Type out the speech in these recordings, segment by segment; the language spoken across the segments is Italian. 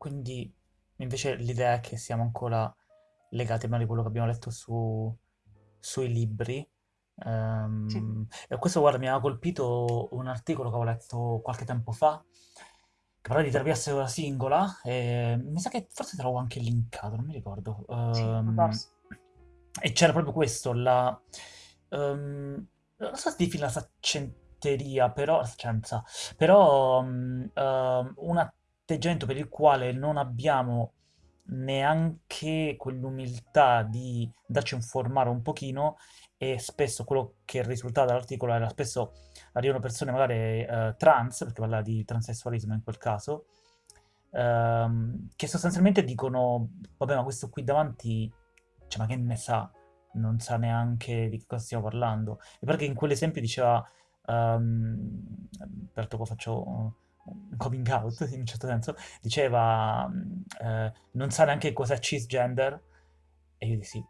quindi invece l'idea è che siamo ancora legati a quello che abbiamo letto su- sui libri. Sì, Ehm, e questo, guarda, mi aveva colpito un articolo che avevo letto qualche tempo fa, che parlava di terapia seduta singola, e mi sa che forse te l'avevo anche linkato, non mi ricordo. sì, può Ehm, e c'era proprio questo, la... ehm, non so se definire la saccenteria, però... la saccenza, però mm, ehm, un atteggiamento per il quale non abbiamo neanche quell'umiltà di darci informare un pochino e spesso quello che è risultato dall'articolo era spesso arrivano persone magari eh, trans, perché parla di transessualismo in quel caso, ehm, che sostanzialmente dicono, vabbè ma questo qui davanti, cioè ma che ne sa? Non sa neanche di cosa stiamo parlando. E perché in quell'esempio diceva, ehm, peraltro qua faccio coming out in un certo senso, diceva, mm, eh, non sa neanche cos'è cisgender, e io dissi,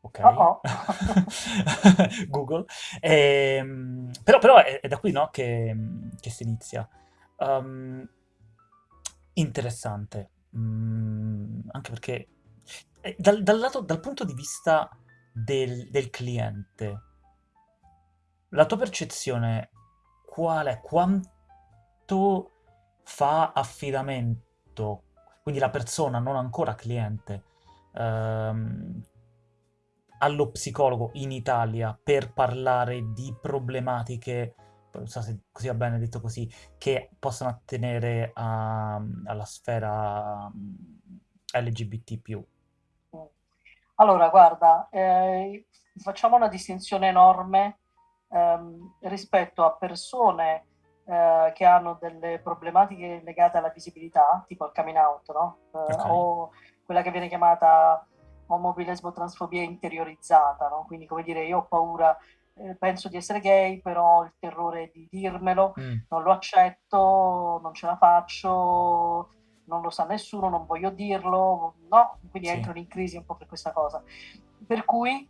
Oh ok, oh. Google, Ehm, però, però è, è da qui, no, che, che si inizia. Um, interessante, Mm, anche perché eh, dal, dal lato, dal punto di vista del, del cliente, la tua percezione qual è? Quanto fa affidamento, quindi la persona non ancora cliente, ehm, allo psicologo in Italia per parlare di problematiche, non so se così va bene detto così, che possono attenere a- alla sfera mm, LGBT+. Allora, guarda, eh, facciamo una distinzione enorme ehm, rispetto a persone eh, che hanno delle problematiche legate alla visibilità, tipo il coming out, no? Eh, Ok? o quella che viene chiamata omobilesbo transfobia interiorizzata, no? Quindi, come dire, io ho paura, eh, penso di essere gay, però ho il terrore di dirmelo, Mm, non lo accetto, non ce la faccio, non lo sa nessuno, non voglio dirlo, no? Quindi sì, entrano in crisi un po' per questa cosa. Per cui,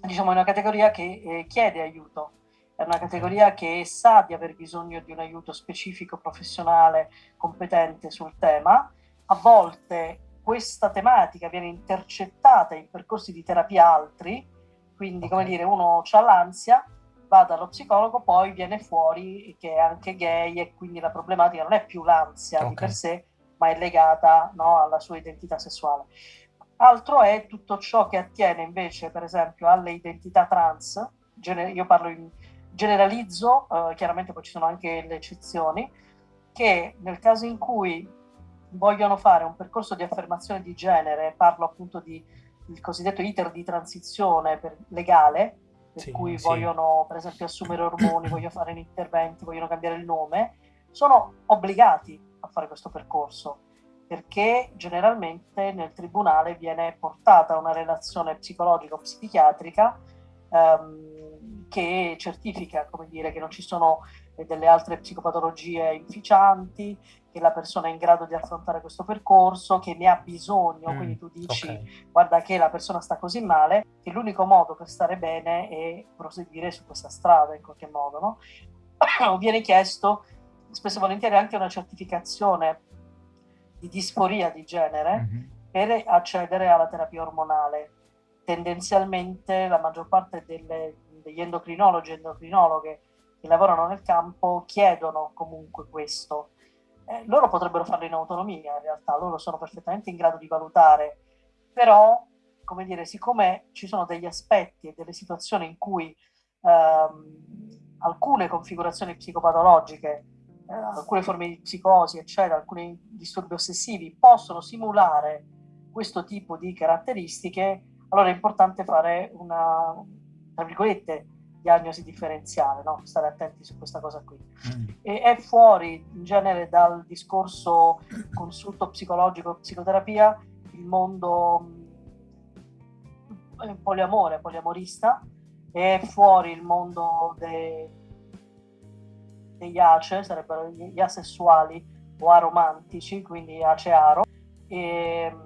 diciamo, è una categoria che eh, chiede aiuto, è una categoria che sa di aver bisogno di un aiuto specifico, professionale, competente sul tema. A volte questa tematica viene intercettata in percorsi di terapia altri, quindi come dire, uno ha l'ansia, va dallo psicologo, poi viene fuori che è anche gay e quindi la problematica non è più l'ansia di Ok. per sé, ma è legata no, alla sua identità sessuale. Altro è tutto ciò che attiene invece, per esempio, alle identità trans, io parlo in generalizzo, eh, chiaramente poi ci sono anche le eccezioni, che nel caso in cui vogliono fare un percorso di affermazione di genere, parlo appunto di il cosiddetto iter di transizione per, legale, per Sì, cui sì. vogliono per esempio assumere ormoni, vogliono fare interventi, vogliono cambiare il nome, sono obbligati a fare questo percorso perché generalmente nel tribunale viene portata una relazione psicologico-psichiatrica ehm, che certifica, come dire, che non ci sono eh, delle altre psicopatologie inficianti, che la persona è in grado di affrontare questo percorso, che ne ha bisogno, Mm, quindi tu dici guarda che la persona sta così male, che l'unico modo per stare bene è proseguire su questa strada in qualche modo, no? viene chiesto spesso e volentieri anche una certificazione di disforia di genere Mhm. per accedere alla terapia ormonale. Tendenzialmente la maggior parte delle, degli endocrinologi e endocrinologhe che lavorano nel campo chiedono comunque questo. Eh, loro potrebbero farlo in autonomia, in realtà, loro sono perfettamente in grado di valutare, però, come dire, siccome ci sono degli aspetti e delle situazioni in cui ehm, alcune configurazioni psicopatologiche eh, alcune forme di psicosi, eccetera, alcuni disturbi ossessivi possono simulare questo tipo di caratteristiche, allora è importante fare una, tra virgolette, diagnosi differenziale, no? stare attenti su questa cosa qui. Mm. E è fuori in genere dal discorso consulto psicologico, psicoterapia, il mondo mh, poliamore, poliamorista, è fuori il mondo dei degli ace, sarebbero gli asessuali o aromantici, quindi ace-aro. E,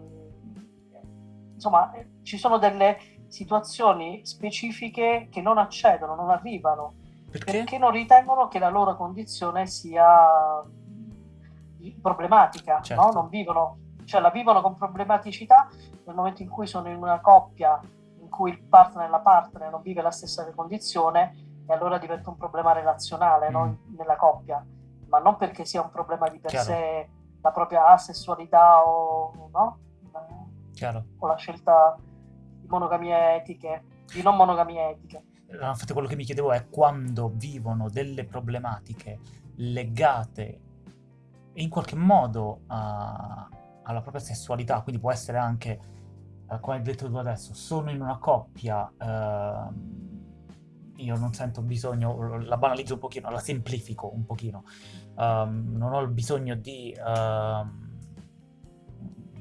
insomma, ci sono delle situazioni specifiche che non accedono, non arrivano, Perché? perché non ritengono che la loro condizione sia problematica, Certo. no? Non vivono, cioè la vivono con problematicità nel momento in cui sono in una coppia in cui il partner e la partner non vive la stessa condizione e allora diventa un problema relazionale Mm. no? nella coppia, ma non perché sia un problema di per Chiaro. sé la propria asessualità o, no? O la scelta monogamie etiche, di non monogamie etiche. Infatti quello che mi chiedevo è quando vivono delle problematiche legate in qualche modo a- alla propria sessualità, quindi può essere anche, eh, come hai detto tu adesso, sono in una coppia, ehm, io non sento bisogno, la banalizzo un pochino, la semplifico un pochino, ehm, non ho il bisogno di, ehm,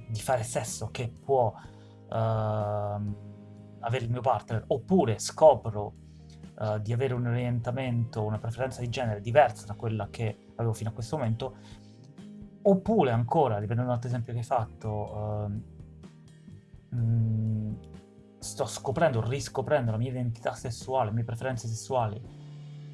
di fare sesso che può avere il mio partner, oppure scopro eh, di avere un orientamento, una preferenza di genere diversa da quella che avevo fino a questo momento, oppure ancora, riprendendo un altro esempio che hai fatto, ehm, mm, sto scoprendo, riscoprendo la mia identità sessuale, le mie preferenze sessuali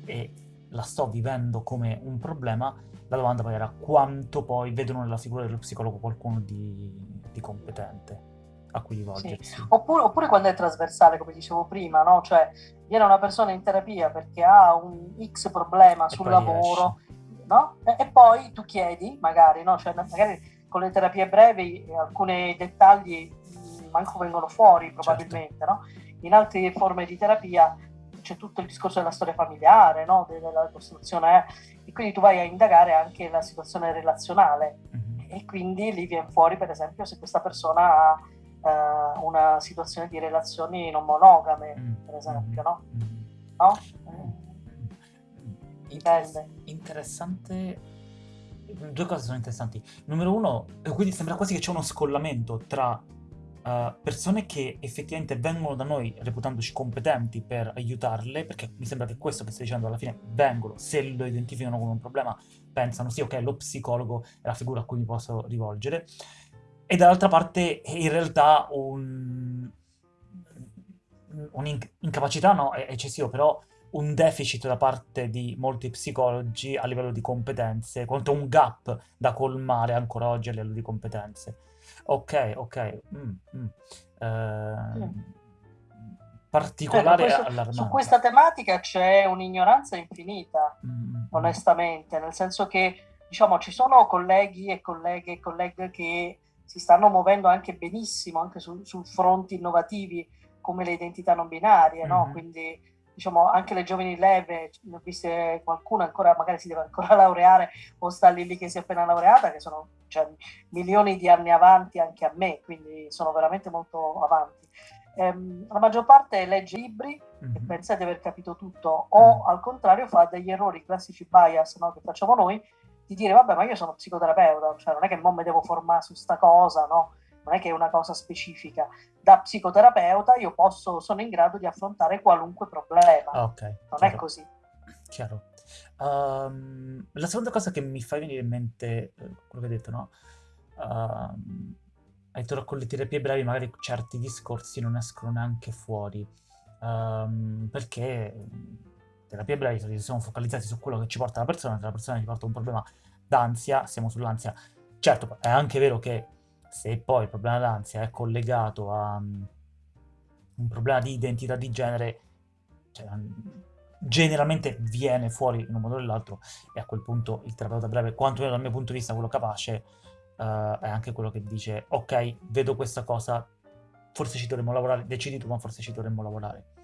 e la sto vivendo come un problema, la domanda poi era quanto poi vedono nella figura dello psicologo qualcuno di, di competente a cui rivolgersi. Oppure, oppure quando è trasversale, come dicevo prima, no? Cioè viene una persona in terapia perché ha un X problema E sul lavoro, no? E, e poi tu chiedi, magari, no? Cioè, magari con le terapie brevi eh, alcuni dettagli mh, manco vengono fuori probabilmente, no? In altre forme di terapia c'è tutto il discorso della storia familiare, no? della costruzione, eh. e quindi tu vai a indagare anche la situazione relazionale Mhm. e quindi lì viene fuori per esempio se questa persona ha eh, una situazione di relazioni non monogame, Mm, per esempio, no? mm. No? Mm. Interess- dipende. interessante. Due cose sono interessanti. Numero uno, eh, quindi sembra quasi che c'è uno scollamento tra eh, persone che effettivamente vengono da noi reputandoci competenti per aiutarle, perché mi sembra che questo che stai dicendo alla fine vengono, se lo identificano come un problema, pensano sì, ok, lo psicologo è la figura a cui mi posso rivolgere. E dall'altra parte, in realtà, un, un'incapacità no, è eccessivo, però un deficit da parte di molti psicologi a livello di competenze, quanto un gap da colmare ancora oggi a livello di competenze. Ok, ok. mm, mm. Ehm, Cioè, particolare questo- allarmante. su questa tematica c'è un'ignoranza infinita, Mm, mm, mm. onestamente, nel senso che diciamo ci sono colleghi e colleghe e colleghe che si stanno muovendo anche benissimo anche su, su fronti innovativi come le identità non binarie, no? Mhm. Quindi diciamo anche le giovani leve, ne ho viste qualcuno ancora magari si deve ancora laureare o sta lì lì che si è appena laureata, che sono cioè, milioni di anni avanti anche a me, quindi sono veramente molto avanti. Ehm, la maggior parte legge libri e Mhm. pensa di aver capito tutto, o al contrario fa degli errori classici bias no, che facciamo noi, di dire vabbè ma io sono psicoterapeuta, cioè non è che mo mi devo formare su sta cosa, no? non è che è una cosa specifica. Da psicoterapeuta io posso, sono in grado di affrontare qualunque problema, Ah, ok. non è chiaro. così. Chiaro. Ehm, la seconda cosa che mi fa venire in mente, eh, quello che hai detto, no? Ehm, hai detto con le terapie brevi magari certi discorsi non escono neanche fuori, Ehm, perché terapie brevi solitamente sono focalizzati su quello che ci porta la persona, se la persona ci porta un problema d'ansia, siamo sull'ansia. Certo, è anche vero che se poi il problema d'ansia è collegato a mm, un problema di identità di genere, cioè, mm, generalmente viene fuori in un modo o nell'altro e a quel punto il terapeuta breve, quantomeno dal mio punto di vista, quello capace, eh, è anche quello che dice ok, vedo questa cosa, forse ci dovremmo lavorare, decidi tu, ma forse ci dovremmo lavorare.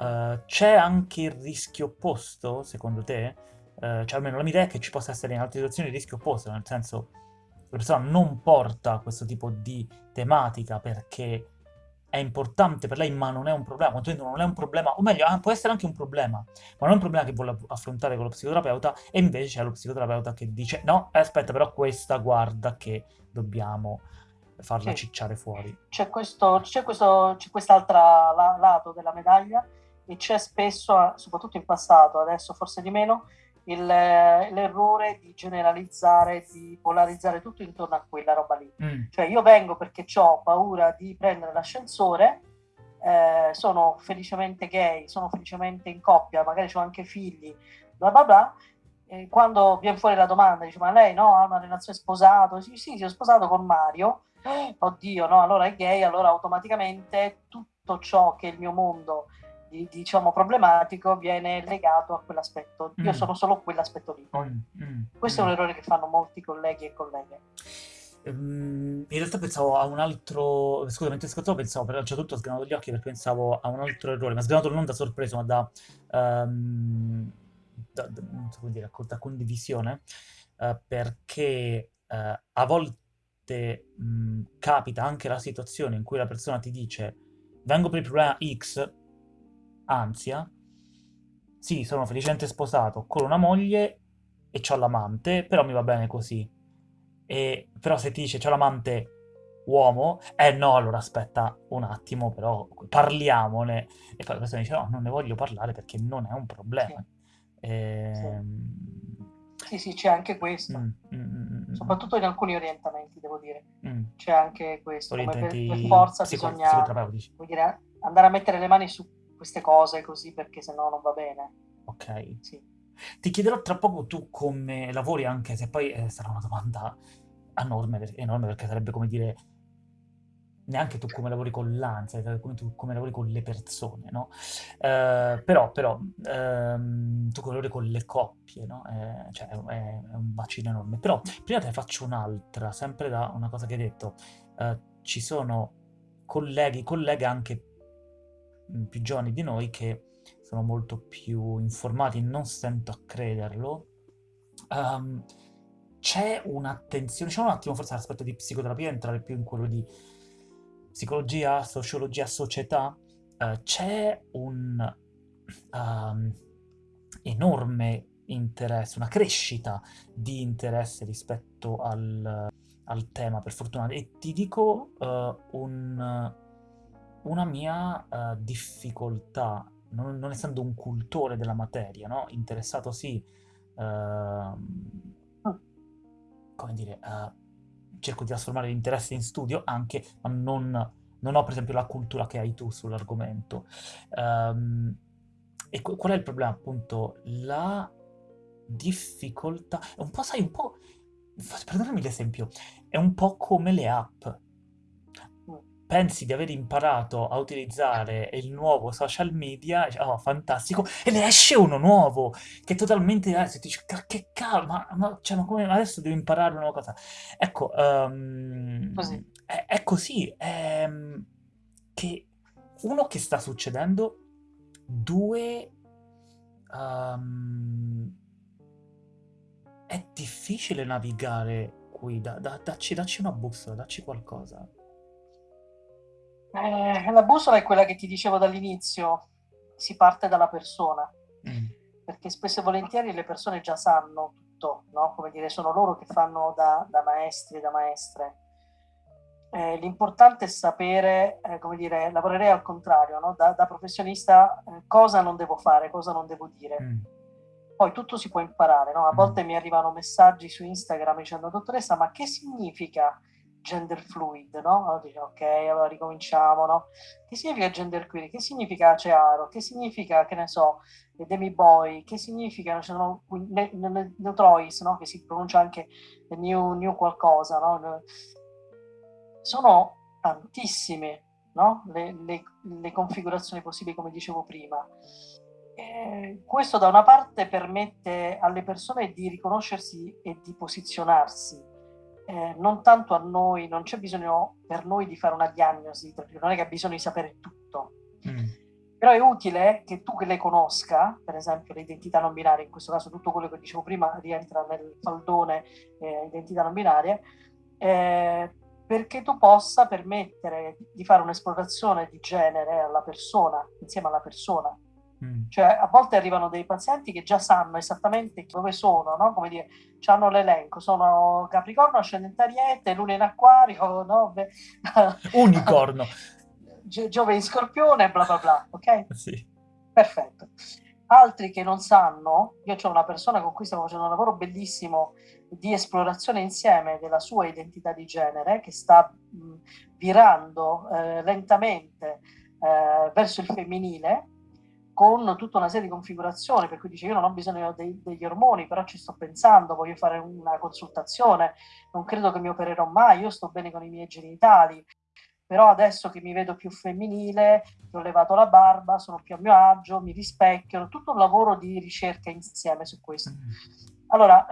Eh, c'è anche il rischio opposto, secondo te? Eh, cioè almeno la mia idea è che ci possa essere in altre situazioni il rischio opposto, nel senso la persona non porta questo tipo di tematica perché è importante per lei, ma non è un problema, non è un problema, o meglio, ah, può essere anche un problema, ma non è un problema che vuole affrontare con lo psicoterapeuta, e invece c'è lo psicoterapeuta che dice no, aspetta, però questa guarda che dobbiamo farla Sì. cicciare fuori. C'è questo, c'è questo, c'è quest'altro la- lato della medaglia e c'è spesso, soprattutto in passato, adesso forse di meno, il- l'errore di generalizzare, di polarizzare tutto intorno a quella roba lì. Mm, Cioè io vengo perché ho paura di prendere l'ascensore, eh, sono felicemente gay, sono felicemente in coppia, magari ho anche figli, bla bla bla, E quando viene fuori la domanda, dice, ma lei no, ha una relazione sposato? Sì, sì, si è sposato con Mario. Oddio, no, allora è gay, allora automaticamente tutto ciò che è il mio mondo di, diciamo problematico viene legato a quell'aspetto. Io mm. sono solo quell'aspetto lì. Mm, mm, Questo è un mm. errore che fanno molti colleghi e colleghe. Um, in realtà pensavo a un altro. Scusa, mentre ascoltavo, pensavo, però tutto ho sgranato gli occhi perché pensavo a un altro errore, ma sgranato non da sorpreso, ma da. Um, da, da, dire, da condivisione, uh, perché uh, a volte mh, capita anche la situazione in cui la persona ti dice vengo per il problema X, ansia, sì, sono felicemente sposato con una moglie e ho l'amante, però mi va bene così. E, però se ti dice c'ho l'amante uomo, eh no, allora aspetta un attimo, però parliamone. E poi la persona dice no, non ne voglio parlare perché non è un problema. Sì, e... sì. sì, sì c'è anche questo. Mm, Soprattutto in alcuni orientamenti, devo dire. Mm. C'è anche questo. Come per, per forza psico- bisogna dire, andare a mettere le mani su queste cose così perché sennò non va bene. Ok. Sì. Ti chiederò tra poco tu come lavori, anche se poi eh, sarà una domanda enorme, enorme perché sarebbe come dire neanche tu come lavori con l'ansia, come tu come lavori con le persone, no? Eh, però, però ehm, tu lavori con le coppie, no? Eh, cioè è, è, un bacino enorme. Però prima te ne faccio un'altra, sempre da una cosa che hai detto. Eh, ci sono colleghi, colleghe anche più giovani di noi che sono molto più informati, non stento a crederlo. Um, c'è un'attenzione, c'è un attimo forse l'aspetto di psicoterapia, entrare più in quello di psicologia, sociologia, società, uh, c'è un um, enorme interesse, una crescita di interesse rispetto al, al tema, per fortuna. E ti dico uh, un, una mia uh, difficoltà non, non, essendo un cultore della materia, no? interessato sì, uh, come dire, uh, cerco di trasformare l'interesse in studio anche, ma non, non, ho per esempio la cultura che hai tu sull'argomento. Um, e qual è il problema? Appunto, la difficoltà, è un po', sai, un po', perdonami l'esempio, è un po' come le app pensi di aver imparato a utilizzare il nuovo social media, oh, fantastico, e ne esce uno nuovo, che è totalmente diverso, e ti dici, che cavolo, ma, ma, cioè, ma come adesso devo imparare una nuova cosa? Ecco, um, così. È, è, così, è, ehm, che uno che sta succedendo, due... Um, è difficile navigare qui, da, da, dacci, dacci una bussola, dacci qualcosa. Eh, la bussola è quella che ti dicevo dall'inizio, si parte dalla persona, mm. perché spesso e volentieri le persone già sanno tutto, no? come dire, sono loro che fanno da, da maestri e da maestre. Eh, l'importante è sapere, eh, come dire, lavorerei al contrario, no? da, da, professionista eh, cosa non devo fare, cosa non devo dire. Mm. Poi tutto si può imparare, no? a mm. volte mi arrivano messaggi su Instagram dicendo dottoressa ma che significa gender fluid, no? Allora dice, ok, allora ricominciamo, no? Che significa gender queer? Che significa cearo? Che significa, che ne so, demi boy? Che significa, cioè, no, ne, ne, neutrois, no? Che si pronuncia anche new, new qualcosa, no? Sono tantissime, no? Le, le, le configurazioni possibili, come dicevo prima. Eh, questo da una parte permette alle persone di riconoscersi e di posizionarsi eh, non tanto a noi, non c'è bisogno per noi di fare una diagnosi, non è che ha bisogno di sapere tutto. Mm. Però è utile che tu che le conosca, per esempio le identità non binarie, in questo caso tutto quello che dicevo prima rientra nel faldone eh, identità non binarie, eh, perché tu possa permettere di fare un'esplorazione di genere alla persona, insieme alla persona, Mm. Cioè, a volte arrivano dei pazienti che già sanno esattamente dove sono, no? Come dire, hanno l'elenco, sono Capricorno, ascendente Ariete, Luna in Acquario, no? Unicorno. Giove in Scorpione, bla bla bla, ok? Sì. Perfetto. Altri che non sanno, io ho una persona con cui stiamo facendo un lavoro bellissimo di esplorazione insieme della sua identità di genere, che sta mh, virando eh, lentamente eh, verso il femminile, con tutta una serie di configurazioni, per cui dice io non ho bisogno dei, degli ormoni, però ci sto pensando, voglio fare una consultazione, non credo che mi opererò mai, io sto bene con i miei genitali, però adesso che mi vedo più femminile, che ho levato la barba, sono più a mio agio, mi rispecchio, tutto un lavoro di ricerca insieme su questo. Mm. Allora,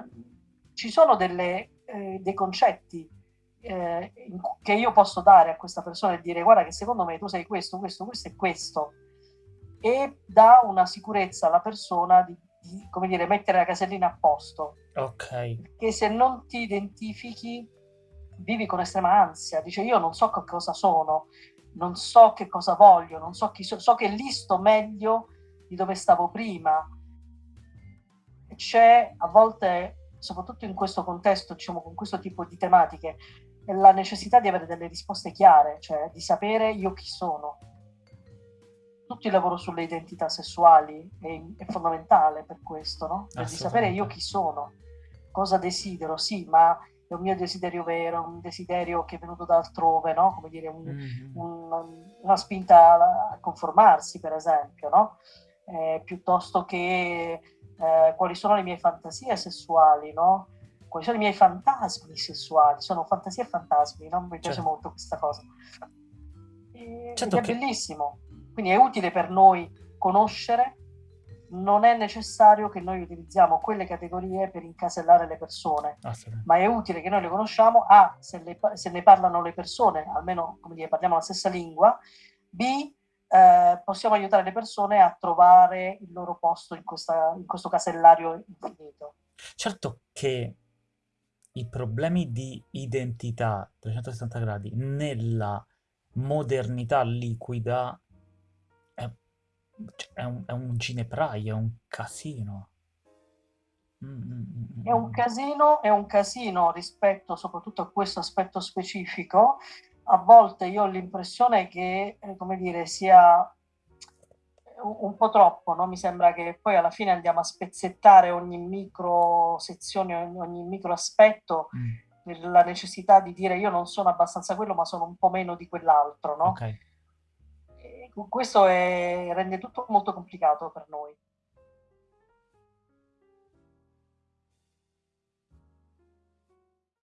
ci sono delle, eh, dei concetti eh, che io posso dare a questa persona e dire guarda che secondo me tu sei questo, questo, questo e questo e dà una sicurezza alla persona di, di come dire, mettere la casellina a posto. Ok. Che se non ti identifichi vivi con estrema ansia, dice io non so che cosa sono, non so che cosa voglio, non so chi so, so che lì sto meglio di dove stavo prima. C'è a volte, soprattutto in questo contesto, diciamo con questo tipo di tematiche, la necessità di avere delle risposte chiare, cioè di sapere io chi sono tutto il lavoro sulle identità sessuali è, è fondamentale per questo, no? Per sapere io chi sono, cosa desidero, sì, ma è un mio desiderio vero, un desiderio che è venuto da altrove, no? Come dire, un, mm-hmm. un, una spinta a conformarsi, per esempio, no? Eh, piuttosto che eh, quali sono le mie fantasie sessuali, no? Quali sono i miei fantasmi sessuali? Sono fantasie e fantasmi, no? Mi piace certo. molto questa cosa. E, certo è che... bellissimo. Quindi è utile per noi conoscere, non è necessario che noi utilizziamo quelle categorie per incasellare le persone, ma è utile che noi le conosciamo, A, se, le, se ne parlano le persone, almeno come dire, parliamo la stessa lingua, B, eh, possiamo aiutare le persone a trovare il loro posto in, questa, in questo casellario infinito. Certo che i problemi di identità a 360 gradi nella modernità liquida cioè, è un, è un ginepraio, è un casino. Mm, mm, mm, è un casino, è un casino rispetto soprattutto a questo aspetto specifico. A volte io ho l'impressione che, eh, come dire, sia un po' troppo, no? mi sembra che poi alla fine andiamo a spezzettare ogni micro sezione, ogni, ogni micro aspetto, mm. la necessità di dire io non sono abbastanza quello, ma sono un po' meno di quell'altro, no? Okay. Questo è, rende tutto molto complicato per noi.